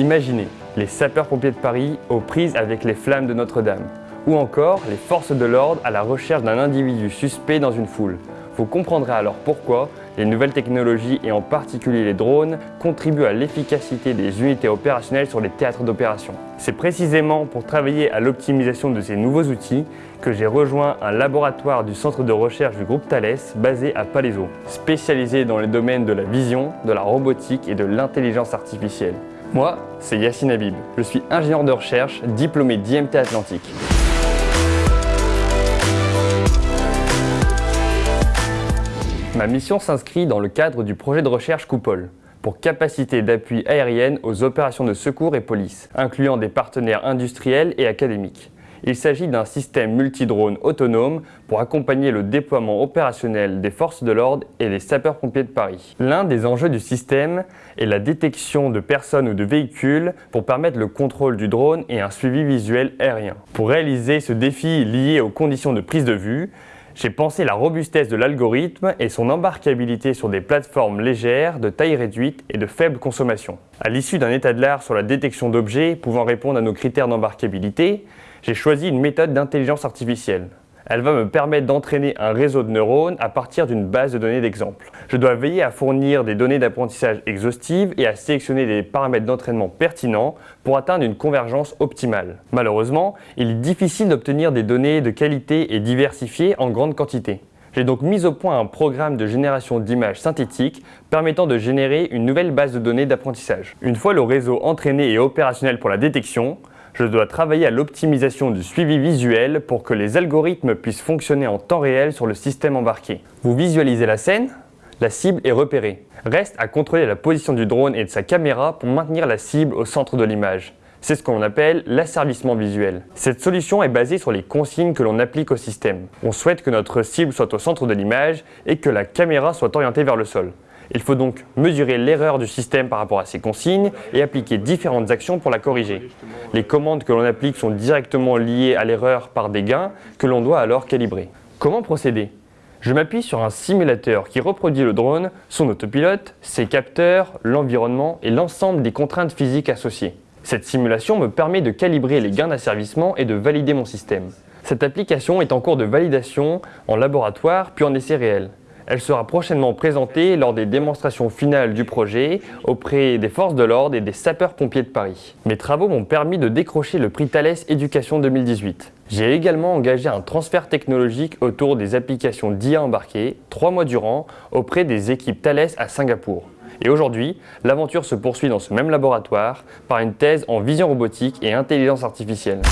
Imaginez les sapeurs-pompiers de Paris aux prises avec les flammes de Notre-Dame, ou encore les forces de l'ordre à la recherche d'un individu suspect dans une foule. Vous comprendrez alors pourquoi les nouvelles technologies et en particulier les drones contribuent à l'efficacité des unités opérationnelles sur les théâtres d'opération. C'est précisément pour travailler à l'optimisation de ces nouveaux outils que j'ai rejoint un laboratoire du centre de recherche du groupe Thales basé à Palaiso, spécialisé dans les domaines de la vision, de la robotique et de l'intelligence artificielle. Moi, c'est Yacine Habib. Je suis ingénieur de recherche, diplômé d'IMT Atlantique. Ma mission s'inscrit dans le cadre du projet de recherche Coupole pour capacité d'appui aérienne aux opérations de secours et police, incluant des partenaires industriels et académiques. Il s'agit d'un système multidrone autonome pour accompagner le déploiement opérationnel des forces de l'ordre et des sapeurs-pompiers de Paris. L'un des enjeux du système est la détection de personnes ou de véhicules pour permettre le contrôle du drone et un suivi visuel aérien. Pour réaliser ce défi lié aux conditions de prise de vue, j'ai pensé la robustesse de l'algorithme et son embarquabilité sur des plateformes légères, de taille réduite et de faible consommation. À l'issue d'un état de l'art sur la détection d'objets pouvant répondre à nos critères d'embarquabilité, j'ai choisi une méthode d'intelligence artificielle. Elle va me permettre d'entraîner un réseau de neurones à partir d'une base de données d'exemples. Je dois veiller à fournir des données d'apprentissage exhaustives et à sélectionner des paramètres d'entraînement pertinents pour atteindre une convergence optimale. Malheureusement, il est difficile d'obtenir des données de qualité et diversifiées en grande quantité. J'ai donc mis au point un programme de génération d'images synthétiques permettant de générer une nouvelle base de données d'apprentissage. Une fois le réseau entraîné et opérationnel pour la détection, je dois travailler à l'optimisation du suivi visuel pour que les algorithmes puissent fonctionner en temps réel sur le système embarqué. Vous visualisez la scène La cible est repérée. Reste à contrôler la position du drone et de sa caméra pour maintenir la cible au centre de l'image. C'est ce qu'on appelle l'asservissement visuel. Cette solution est basée sur les consignes que l'on applique au système. On souhaite que notre cible soit au centre de l'image et que la caméra soit orientée vers le sol. Il faut donc mesurer l'erreur du système par rapport à ces consignes et appliquer différentes actions pour la corriger. Les commandes que l'on applique sont directement liées à l'erreur par des gains que l'on doit alors calibrer. Comment procéder? Je m'appuie sur un simulateur qui reproduit le drone, son autopilote, ses capteurs, l'environnement et l'ensemble des contraintes physiques associées. Cette simulation me permet de calibrer les gains d'asservissement et de valider mon système. Cette application est en cours de validation en laboratoire puis en essai réel. Elle sera prochainement présentée lors des démonstrations finales du projet auprès des forces de l'ordre et des sapeurs-pompiers de Paris. Mes travaux m'ont permis de décrocher le prix Thales Éducation 2018. J'ai également engagé un transfert technologique autour des applications d'IA embarquées, trois mois durant, auprès des équipes Thales à Singapour. Et aujourd'hui, l'aventure se poursuit dans ce même laboratoire par une thèse en vision robotique et intelligence artificielle.